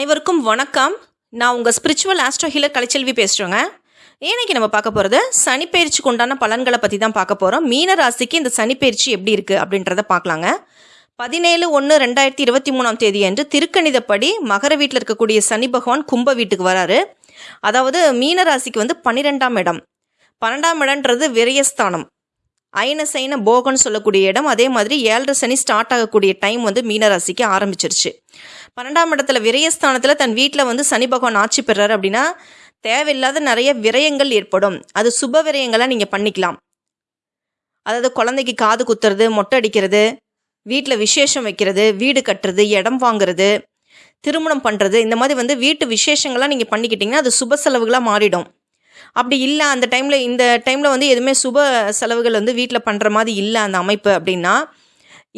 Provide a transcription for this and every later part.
அனைவருக்கும் வணக்கம். நான் உங்கள் ஸ்பிரிச்சுவல் ஆஸ்ட்ரோ ஹீலர் கலைச்செல்வி பேசுகிறேங்க இன்னைக்கு நம்ம பார்க்க போகிறது சனிப்பயிற்சிக்கு உண்டான பலன்களை பற்றி தான் பார்க்க போகிறோம் மீன ராசிக்கு இந்த சனிப்பயிற்சி எப்படி இருக்குது அப்படின்றத பார்க்கலாங்க. பதினேழு ஒன்று ரெண்டாயிரத்தி இருபத்தி மூணாம் தேதி அன்று திருக்கணிதப்படி மகர வீட்டில் இருக்கக்கூடிய சனி பகவான் கும்ப வீட்டுக்கு வராரு. அதாவது மீன ராசிக்கு வந்து பன்னிரெண்டாம் இடம். பன்னெண்டாம் இடம்ன்றது விரயஸ்தானம். அயன சைன போகன்னு சொல்லக்கூடிய இடம் அதே மாதிரி ஏழரை சனி ஸ்டார்ட் ஆகக்கூடிய டைம் வந்து மீனராசிக்கு ஆரம்பிச்சிருச்சு. பன்னெண்டாம் இடத்துல விரயஸ்தானத்தில் தன் வீட்டில் வந்து சனி பகவான் ஆட்சி பெறாரு அப்படின்னா தேவையில்லாத நிறைய விரயங்கள் ஏற்படும். அது சுப விரயங்களாக நீங்கள் பண்ணிக்கலாம். அதாவது குழந்தைக்கு காது குத்துறது மொட்டை அடிக்கிறது வீட்டில் விசேஷம் வைக்கிறது வீடு கட்டுறது இடம் வாங்குறது திருமணம் பண்ணுறது இந்த மாதிரி வந்து வீட்டு விசேஷங்கள்லாம் நீங்கள் பண்ணிக்கிட்டிங்கன்னா அது சுப செலவுகளாக மாறிடும். அப்படி இல்லை அந்த டைமில் இந்த டைமில் வந்து எதுவுமே சுப செலவுகள் வந்து வீட்டில் பண்ணுற மாதிரி இல்லை அந்த அமைப்பு அப்படின்னா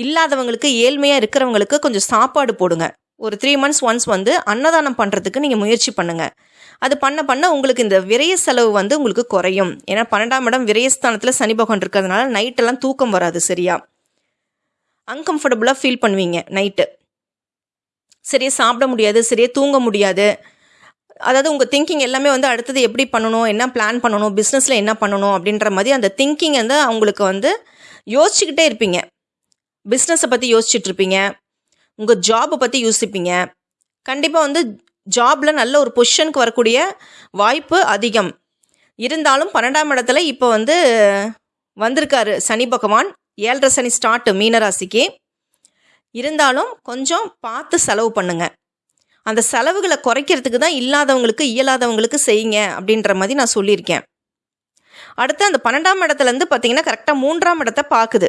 இல்லாதவங்களுக்கு ஏழ்மையாக இருக்கிறவங்களுக்கு கொஞ்சம் சாப்பாடு போடுங்க. ஒரு த்ரீ மந்த்ஸ் ஒன்ஸ் வந்து அன்னதானம் பண்ணுறதுக்கு நீங்கள் முயற்சி பண்ணுங்கள் அது பண்ண பண்ண உங்களுக்கு இந்த விரய செலவு வந்து உங்களுக்கு குறையும். ஏன்னா பன்னெண்டாம் இடம் விரயஸ்தானத்தில் சனி பகவான் இருக்கிறதுனால நைட்டெல்லாம் தூக்கம் வராது சரியா. அன்கம்ஃபர்டபுளாக ஃபீல் பண்ணுவீங்க நைட்டு சரியாக சாப்பிட முடியாது சரியாக தூங்க முடியாது. அதாவது உங்கள் திங்கிங் எல்லாமே வந்து அடுத்தது எப்படி பண்ணணும் என்ன பிளான் பண்ணணும் பிஸ்னஸில் என்ன பண்ணணும் அப்படின்ற மாதிரி அந்த திங்கிங் வந்து அவங்களுக்கு வந்து யோசிச்சுக்கிட்டே இருப்பீங்க. பிஸ்னஸை பற்றி யோசிச்சுட்டு இருப்பீங்க. உங்கள் ஜாபை பற்றி யோசிப்பீங்க. கண்டிப்பாக வந்து ஜாபில் நல்ல ஒரு பொசிஷனுக்கு வரக்கூடிய வாய்ப்பு அதிகம். இருந்தாலும் பன்னெண்டாம் இடத்துல இப்போ வந்து வந்திருக்காரு சனி பகவான். ஏழரை சனி ஸ்டார்ட் மீனராசிக்கு. இருந்தாலும் கொஞ்சம் பார்த்து செலவு பண்ணுங்கள் அந்த செலவுகளை குறைக்கிறதுக்கு தான் இல்லாதவங்களுக்கு இயலாதவங்களுக்கு செய்யுங்க அப்படின்ற மாதிரி நான் சொல்லியிருக்கேன். அடுத்து அந்த பன்னெண்டாம் இடத்துலேருந்து பார்த்தீங்கன்னா கரெக்டாக மூன்றாம் இடத்தை பார்க்குது.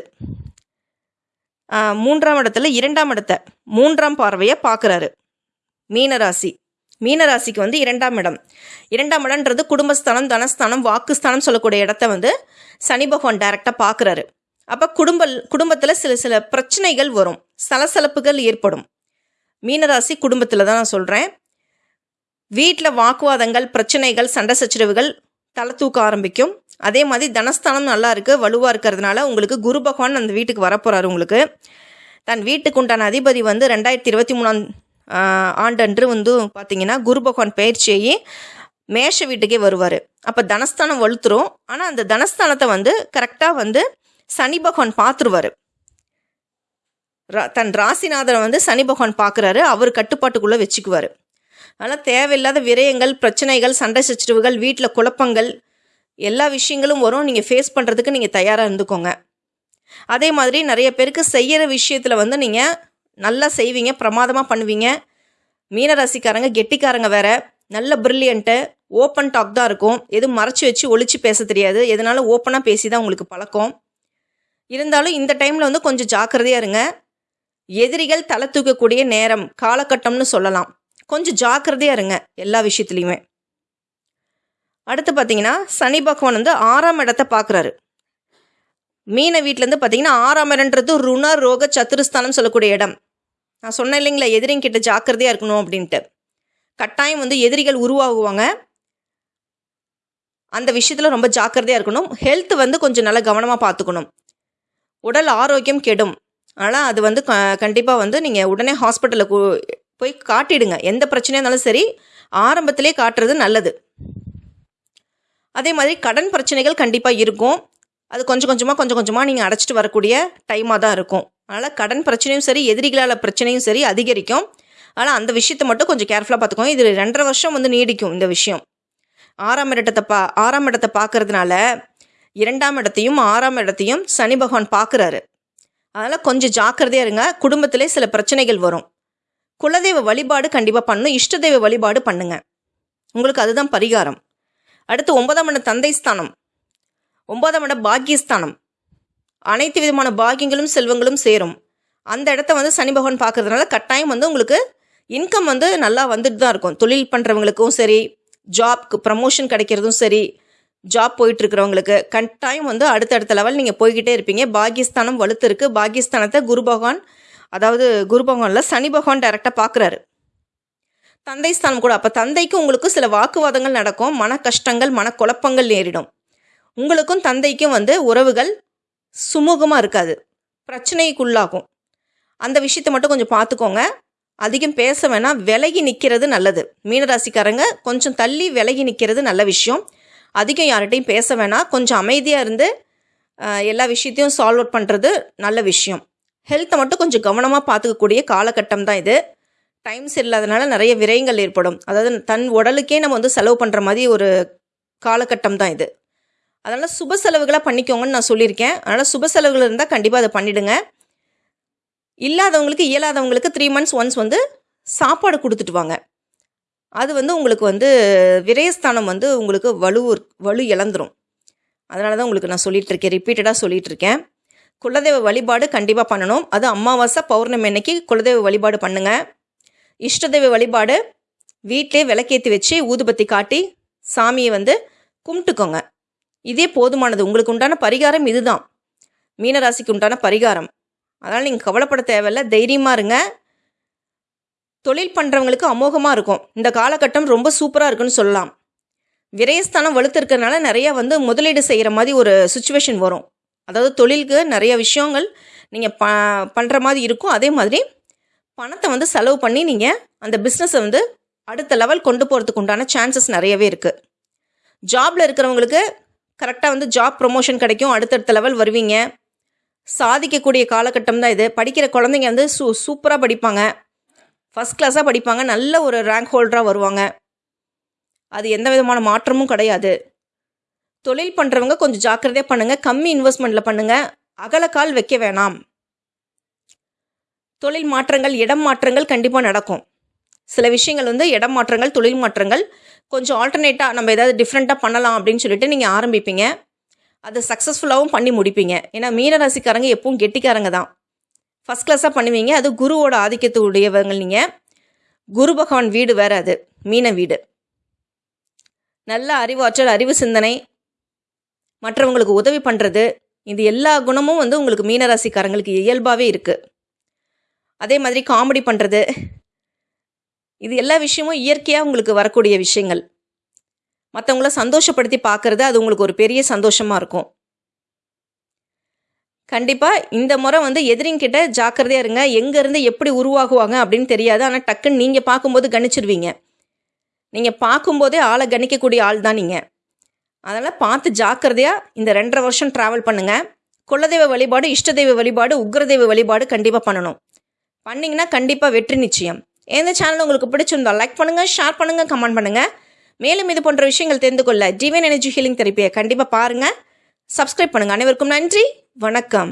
மூன்றாம் இடத்துல இரண்டாம் இடத்தை மூன்றாம் பார்வையை பார்க்குறாரு. மீனராசி. மீனராசிக்கு வந்து இரண்டாம் இடம். இரண்டாம் இடம்ன்றது குடும்பஸ்தானம் தனஸ்தானம் வாக்குஸ்தானம் சொல்லக்கூடிய இடத்த வந்து சனி பகவான் டைரெக்டாக பார்க்குறாரு. அப்போ குடும்ப குடும்பத்தில் சில சில பிரச்சனைகள் வரும். சலசலப்புகள் ஏற்படும். மீனராசி குடும்பத்தில் தான் நான் சொல்கிறேன் வீட்டில் வாக்குவாதங்கள் பிரச்சனைகள் சண்டை சச்சரவுகள் தலை தூக்க ஆரம்பிக்கும். அதே மாதிரி தனஸ்தானம் நல்லா இருக்குது வலுவாக இருக்கிறதுனால உங்களுக்கு குரு பகவான் அந்த வீட்டுக்கு வரப்போகிறாரு உங்களுக்கு. தன் வீட்டுக்கு உண்டான அதிபதி வந்து ரெண்டாயிரத்தி இருபத்தி மூணாம் ஆண்டன்று வந்து பார்த்தீங்கன்னா குரு பகவான் பயிற்சியை மேஷ வீட்டுக்கே வருவார். அப்போ தனஸ்தானம் வலுத்துரும். ஆனால் அந்த தனஸ்தானத்தை வந்து கரெக்டாக வந்து சனி பகவான் பார்த்துருவார் தன் ராசிநாதனை வந்து சனி பகவான் பார்க்குறாரு. அவர் கட்டுப்பாட்டுக்குள்ளே வச்சுக்குவார். அதனால் தேவையில்லாத விரயங்கள் பிரச்சனைகள் சண்டை சச்சரவுகள் வீட்டில் குழப்பங்கள் எல்லா விஷயங்களும் வரும். நீங்கள் ஃபேஸ் பண்ணுறதுக்கு நீங்கள் தயாராக இருந்துக்கோங்க. அதே மாதிரி நிறைய பேருக்கு செய்கிற விஷயத்தில் வந்து நீங்கள் நல்லா செய்வீங்க பிரமாதமாக பண்ணுவீங்க. மீனராசிக்காரங்க கெட்டிக்காரங்க வேற. நல்ல பிரில்லியண்ட்டு ஓப்பன் டாக் தான் இருக்கும். எதுவும் மறைச்சி வச்சு ஒழிச்சு பேச தெரியாது. எதனால ஓப்பனாக பேசி தான் உங்களுக்கு பழக்கம். இருந்தாலும் இந்த டைமில் வந்து கொஞ்சம் ஜாக்கிரதையாக இருங்க. எதிரிகள் தலை தூக்கக்கூடிய நேரம் காலகட்டம்னு சொல்லலாம். கொஞ்சம் ஜாக்கிரதையாக இருங்க எல்லா விஷயத்துலையுமே. அடுத்து பார்த்தீங்கன்னா சனி பகவான் வந்து ஆறாம் இடத்த பார்க்குறாரு மீன வீட்டிலேருந்து பார்த்தீங்கன்னா ஆறாம் இடன்றது ருண ரோக சத்துருஸ்தானம் சொல்லக்கூடிய இடம். நான் சொன்னேன் இல்லைங்களா எதிரிங்க கிட்ட ஜாக்கிரதையாக இருக்கணும் அப்படின்ட்டு. கட்டாயம் வந்து எதிரிகள் உருவாகுவாங்க. அந்த விஷயத்தில் ரொம்ப ஜாக்கிரதையாக இருக்கணும். ஹெல்த் வந்து கொஞ்சம் நல்லா கவனமாக பார்த்துக்கணும் உடல் ஆரோக்கியம் கெடும். ஆனால் அது வந்து க கண்டிப்பாக வந்து நீங்கள் உடனே ஹாஸ்பிட்டலில் போய் காட்டிடுங்க. எந்த பிரச்சனையாக இருந்தாலும் சரி ஆரம்பத்திலே காட்டுறது நல்லது. அதே மாதிரி கடன் பிரச்சனைகள் கண்டிப்பாக இருக்கும். அது கொஞ்சம் கொஞ்சமாக கொஞ்சம் கொஞ்சமாக நீங்கள் அடைச்சிட்டு வரக்கூடிய டைமாக தான் இருக்கும். அதனால் கடன் பிரச்சனையும் சரி எதிரிகளால் பிரச்சனையும் சரி அதிகரிக்கும். ஆனால் அந்த விஷயத்தை மட்டும் கொஞ்சம் கேர்ஃபுல்லாக பார்த்துக்கோங்க இது ரெண்டரை வருஷம் வந்து நீடிக்கும் இந்த விஷயம். ஆறாம் இடத்தை பா ஆறாம் இடத்தை பார்க்கறதுனால இரண்டாம் இடத்தையும் ஆறாம் இடத்தையும் சனி பகவான் பார்க்குறாரு அதனால் கொஞ்சம் ஜாக்கிரதையாக இருங்க. குடும்பத்திலே சில பிரச்சனைகள் வரும். குலதெய்வ வழிபாடு கண்டிப்பாக பண்ணணும் இஷ்ட தெய்வ வழிபாடு பண்ணுங்க. உங்களுக்கு அதுதான் பரிகாரம். அடுத்து ஒன்பதாம் இடம் தந்தை ஸ்தானம். ஒன்பதாம் இடம் பாக்கியஸ்தானம் அனைத்து விதமான பாக்கியங்களும் செல்வங்களும் சேரும். அந்த இடத்த வந்து சனி பகவான் பார்க்கறதுனால கட்டாயம் வந்து உங்களுக்கு இன்கம் வந்து நல்லா வந்துட்டு தான் இருக்கும். தொழில் பண்ணுறவங்களுக்கும் சரி ஜாப்க்கு ப்ரமோஷன் கிடைக்கிறதும் சரி ஜாப் போயிட்டு இருக்கிறவங்களுக்கு கட்டாயம் வந்து அடுத்தடுத்த லெவல் நீங்கள் போய்கிட்டே இருப்பீங்க. பாகிஸ்தானம் வலுத்து இருக்கு பாகிஸ்தானத்தை குரு பகவான் அதாவது குரு பகவானில் சனி பகவான் டைரெக்டாக பார்க்குறாரு தந்தை ஸ்தானம் கூட அப்போ தந்தைக்கும் உங்களுக்கும் சில வாக்குவாதங்கள் நடக்கும். மன கஷ்டங்கள் மனக்குழப்பங்கள் நேரிடும். உங்களுக்கும் தந்தைக்கும் வந்து உறவுகள் சுமூகமாக இருக்காது. பிரச்சனைக்குள்ளாகும். அந்த விஷயத்தை மட்டும் கொஞ்சம் பார்த்துக்கோங்க அதிகம் பேச வேணாம். விலகி நிற்கிறது நல்லது. மீனராசிக்காரங்க கொஞ்சம் தள்ளி விலகி நிற்கிறது நல்ல விஷயம். அதிகம் யார்கிட்டையும் பேச வேணாம். கொஞ்சம் அமைதியாக இருந்து எல்லா விஷயத்தையும் சால்வ் அவுட் பண்ணுறது நல்ல விஷயம். ஹெல்த்தை மட்டும் கொஞ்சம் கவனமாக பார்த்துக்கக்கூடிய காலகட்டம் தான் இது. டைம் சரியில்லாதனால நிறைய விரயங்கள் ஏற்படும். அதாவது தன் உடலுக்கே நம்ம வந்து செலவு பண்ணுற மாதிரி ஒரு காலகட்டம் தான் இது. அதனால் சுப செலவுகளாக பண்ணிக்கோங்கன்னு நான் சொல்லியிருக்கேன். அதனால் சுப செலவுகள் இருந்தால் கண்டிப்பாக அதை பண்ணிவிடுங்க இல்லாதவங்களுக்கு இயலாதவங்களுக்கு த்ரீ மந்த்ஸ் ஒன்ஸ் வந்து சாப்பாடு கொடுத்துட்டு வாங்க. அது வந்து உங்களுக்கு வந்து விரயஸ்தானம் வந்து உங்களுக்கு வலு வலு இழந்துரும். அதனால தான் உங்களுக்கு நான் சொல்லிட்டு இருக்கேன் ரிப்பீட்டடாக சொல்லிகிட்ருக்கேன் இருக்கேன். குலதெய்வ வழிபாடு கண்டிப்பாக பண்ணணும். அது அமாவாசை பௌர்ணமி அன்னைக்கு குலதெய்வ வழிபாடு பண்ணுங்கள் இஷ்டதெய்வ வழிபாடு வீட்டிலே விளக்கேற்றி வச்சு ஊதுபத்தி காட்டி சாமியை வந்து கும்பிட்டுக்கோங்க. இதே போதுமானது. உங்களுக்கு உண்டான பரிகாரம் இதுதான். மீனராசிக்கு உண்டான பரிகாரம். அதனால் நீங்கள் கவலைப்பட தேவையில்ல. தைரியமாக இருங்க. தொழில் பண்ணுறவங்களுக்கு அமோகமாக இருக்கும். இந்த காலகட்டம் ரொம்ப சூப்பராக இருக்குன்னு சொல்லலாம். விரயஸ்தானம் வலுத்திருக்கிறதுனால நிறைய வந்து முதலீடு செய்கிற மாதிரி ஒரு சுச்சுவேஷன் வரும். அதாவது தொழிலுக்கு நிறைய விஷயங்கள் நீங்கள் ப பண்ணுற மாதிரி இருக்கும். அதே மாதிரி பணத்தை வந்து செலவு பண்ணி நீங்கள் அந்த பிஸ்னஸை வந்து அடுத்த லெவல் கொண்டு போகிறதுக்கு உண்டான சான்சஸ் நிறையவே இருக்குது ஜாபில் இருக்கிறவங்களுக்கு கரெக்டாக வந்து ஜாப் ப்ரொமோஷன் கிடைக்கும். அடுத்தடுத்த லெவல் வருவீங்க. சாதிக்கக்கூடிய காலகட்டம் தான் இது. படிக்கிற குழந்தைங்க வந்து சூ சூப்பராக படிப்பாங்க. ஃபஸ்ட் கிளாஸாக படிப்பாங்க. நல்ல ஒரு ரேங்க் ஹோல்டராக வருவாங்க. அது எந்த விதமான மாற்றமும் கிடையாது. தொழில் பண்ணுறவங்க கொஞ்சம் ஜாக்கிரதையாக பண்ணுங்கள் கம்மி இன்வெஸ்ட்மெண்ட்டில் பண்ணுங்கள் அகலக்கால் வைக்க வேணாம். தொழில் மாற்றங்கள் இடம் மாற்றங்கள் கண்டிப்பாக நடக்கும். சில விஷயங்கள் வந்து இடம் மாற்றங்கள் தொழில் மாற்றங்கள் கொஞ்சம் ஆல்டர்னேட்டாக நம்ம ஏதாவது டிஃப்ரெண்ட்டாக பண்ணலாம் அப்படின்னு சொல்லிட்டு நீங்கள் ஆரம்பிப்பீங்க. அதை சக்ஸஸ்ஃபுல்லாகவும் பண்ணி முடிப்பீங்க. ஏன்னா மீனராசிக்காரங்க எப்பவும் கெட்டிக்காரங்க தான். ஃபஸ்ட் கிளாஸாக பண்ணுவீங்க. அது குருவோட ஆதிக்கத்து உடையவங்க நீங்கள் குரு பகவான் வீடு வேறு அது. மீன வீடு. நல்ல அறிவாற்றல் அறிவு சிந்தனை மற்றவங்களுக்கு உதவி பண்ணுறது இது எல்லா குணமும் வந்து உங்களுக்கு மீனராசிக்காரங்களுக்கு இயல்பாகவே இருக்குது அதே மாதிரி காமெடி பண்ணுறது இது எல்லா விஷயமும் இயற்கையாக உங்களுக்கு வரக்கூடிய விஷயங்கள். மற்றவங்கள சந்தோஷப்படுத்தி பார்க்குறது அது உங்களுக்கு ஒரு பெரிய சந்தோஷமாக இருக்கும். கண்டிப்பாக இந்த முறை வந்து எதிரிங்கிட்ட ஜாக்கிரதையாக இருங்க. எங்கேருந்து எப்படி உருவாகுவாங்க அப்படின்னு தெரியாது. ஆனால் டக்குன்னு நீங்கள் பார்க்கும்போது கணிச்சிருவீங்க. நீங்கள் பார்க்கும்போதே ஆளை கணிக்கக்கூடிய ஆள் தான் நீங்கள் அதனால் பார்த்து ஜாக்கிரதையாக இந்த ரெண்டரை வருஷம் ட்ராவல் பண்ணுங்கள் குலதெய்வ வழிபாடு இஷ்டதெய்வ வழிபாடு உக்ரதெய்வ வழிபாடு கண்டிப்பாக பண்ணணும். பண்ணிங்கன்னா கண்டிப்பாக வெற்றி நிச்சயம். எந்த சேனல் உங்களுக்கு பிடிச்சிருந்தா லைக் பண்ணுங்கள் ஷேர் பண்ணுங்கள் கமெண்ட் பண்ணுங்கள் மேலும் இது போன்ற விஷயங்கள் தெரிந்து கொள்ள டிவைன் எனர்ஜி ஹீலிங் தெரப்பியை கண்டிப்பாக பாருங்கள் சப்ஸ்கிரைப் பண்ணுங்கள் அனைவருக்கும் நன்றி. வணக்கம்.